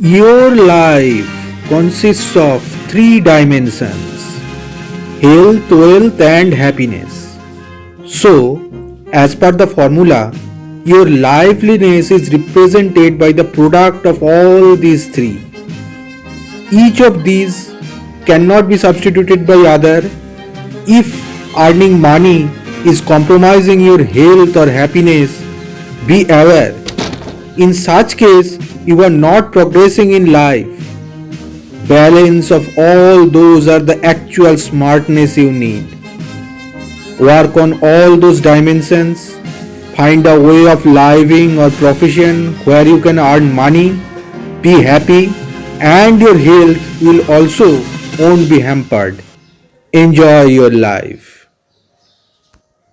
Your life consists of three dimensions health, wealth, and happiness. So, as per the formula, your liveliness is represented by the product of all these three. Each of these cannot be substituted by other if earning money is compromising your health or happiness be aware in such case you are not progressing in life. Balance of all those are the actual smartness you need. Work on all those dimensions. Find a way of living or profession where you can earn money be happy and your health will also won't be hampered. Enjoy your life